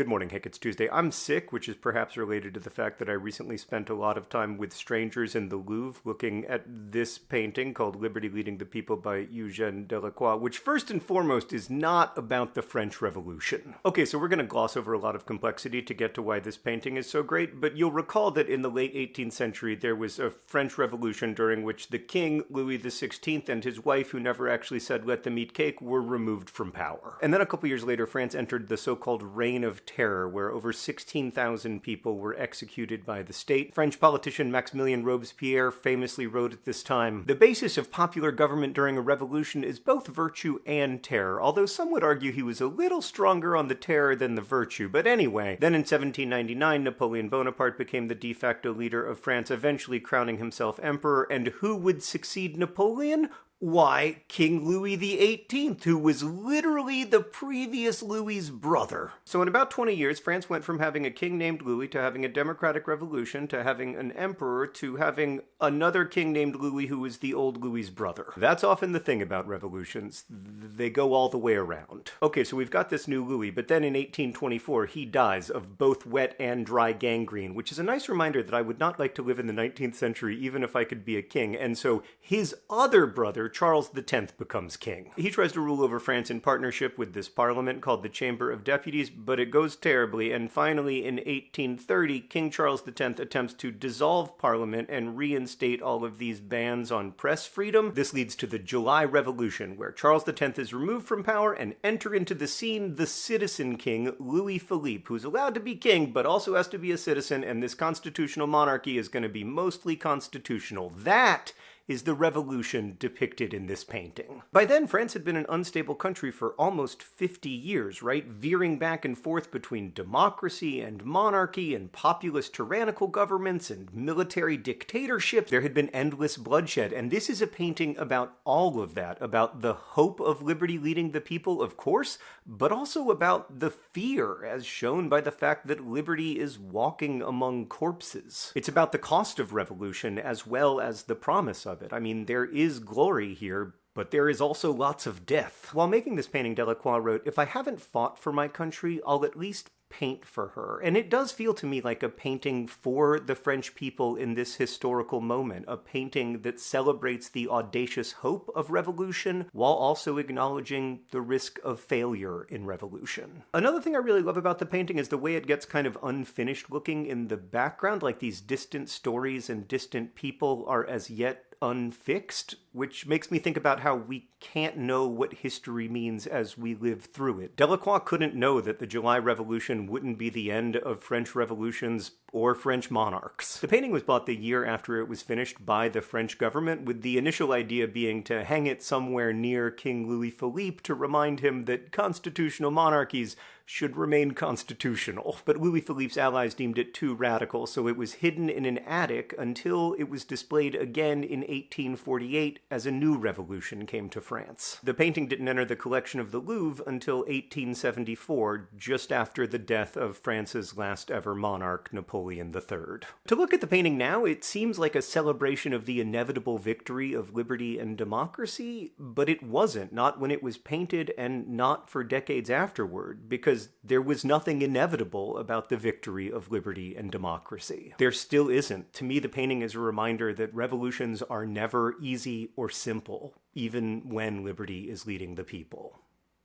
Good morning, Hank. It's Tuesday. I'm sick, which is perhaps related to the fact that I recently spent a lot of time with strangers in the Louvre looking at this painting called Liberty Leading the People by Eugène Delacroix, which first and foremost is not about the French Revolution. Okay, so we're going to gloss over a lot of complexity to get to why this painting is so great, but you'll recall that in the late 18th century there was a French Revolution during which the king, Louis XVI, and his wife, who never actually said let them eat cake, were removed from power. And then a couple years later, France entered the so-called Reign of Terror, where over 16,000 people were executed by the state. French politician Maximilien Robespierre famously wrote at this time, The basis of popular government during a revolution is both virtue and terror, although some would argue he was a little stronger on the terror than the virtue. But anyway, then in 1799, Napoleon Bonaparte became the de facto leader of France, eventually crowning himself emperor. And who would succeed Napoleon? Why, King Louis XVIII, who was literally the previous Louis's brother. So in about 20 years, France went from having a king named Louis to having a democratic revolution to having an emperor to having another king named Louis who was the old Louis's brother. That's often the thing about revolutions. They go all the way around. Okay, so we've got this new Louis, but then in 1824 he dies of both wet and dry gangrene, which is a nice reminder that I would not like to live in the 19th century even if I could be a king. And so his other brother, Charles X becomes king. He tries to rule over France in partnership with this parliament called the Chamber of Deputies, but it goes terribly, and finally in 1830, King Charles X attempts to dissolve parliament and reinstate all of these bans on press freedom. This leads to the July Revolution, where Charles X is removed from power and enter into the scene the citizen king, Louis Philippe, who's allowed to be king, but also has to be a citizen, and this constitutional monarchy is going to be mostly constitutional. That is the revolution depicted in this painting. By then, France had been an unstable country for almost 50 years, right? Veering back and forth between democracy and monarchy and populist tyrannical governments and military dictatorships. There had been endless bloodshed, and this is a painting about all of that, about the hope of liberty leading the people, of course, but also about the fear, as shown by the fact that liberty is walking among corpses. It's about the cost of revolution as well as the promise of it. I mean, there is glory here, but there is also lots of death. While making this painting, Delacroix wrote, If I haven't fought for my country, I'll at least paint for her. And it does feel to me like a painting for the French people in this historical moment, a painting that celebrates the audacious hope of revolution while also acknowledging the risk of failure in revolution. Another thing I really love about the painting is the way it gets kind of unfinished looking in the background, like these distant stories and distant people are as yet unfixed, which makes me think about how we can't know what history means as we live through it. Delacroix couldn't know that the July Revolution wouldn't be the end of French revolutions or French monarchs. The painting was bought the year after it was finished by the French government, with the initial idea being to hang it somewhere near King Louis Philippe to remind him that constitutional monarchies should remain constitutional. But Louis Philippe's allies deemed it too radical, so it was hidden in an attic until it was displayed again in 1848 as a new revolution came to France. The painting didn't enter the collection of the Louvre until 1874, just after the death of France's last ever monarch, Napoleon III. To look at the painting now, it seems like a celebration of the inevitable victory of liberty and democracy, but it wasn't, not when it was painted and not for decades afterward, because because there was nothing inevitable about the victory of liberty and democracy. There still isn't. To me, the painting is a reminder that revolutions are never easy or simple, even when liberty is leading the people.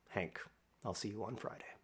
Hank, I'll see you on Friday.